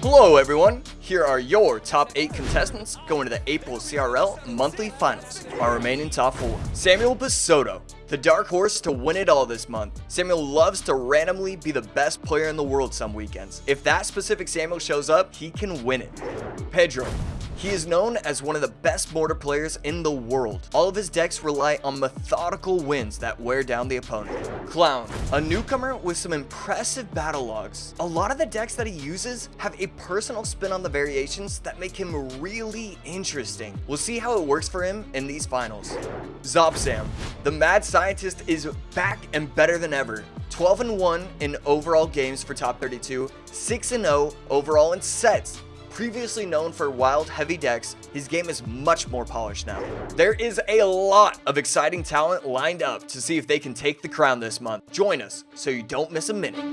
Hello everyone, here are your top 8 contestants going to the April CRL monthly finals. Our remaining top 4. Samuel Basoto, the dark horse to win it all this month. Samuel loves to randomly be the best player in the world some weekends. If that specific Samuel shows up, he can win it. Pedro, he is known as one of the best mortar players in the world. All of his decks rely on methodical wins that wear down the opponent. Clown, a newcomer with some impressive battle logs. A lot of the decks that he uses have a personal spin on the variations that make him really interesting. We'll see how it works for him in these finals. Zobsam, the mad scientist is back and better than ever. 12 and 1 in overall games for top 32, 6 and 0 overall in sets. Previously known for wild heavy decks, his game is much more polished now. There is a lot of exciting talent lined up to see if they can take the crown this month. Join us so you don't miss a minute.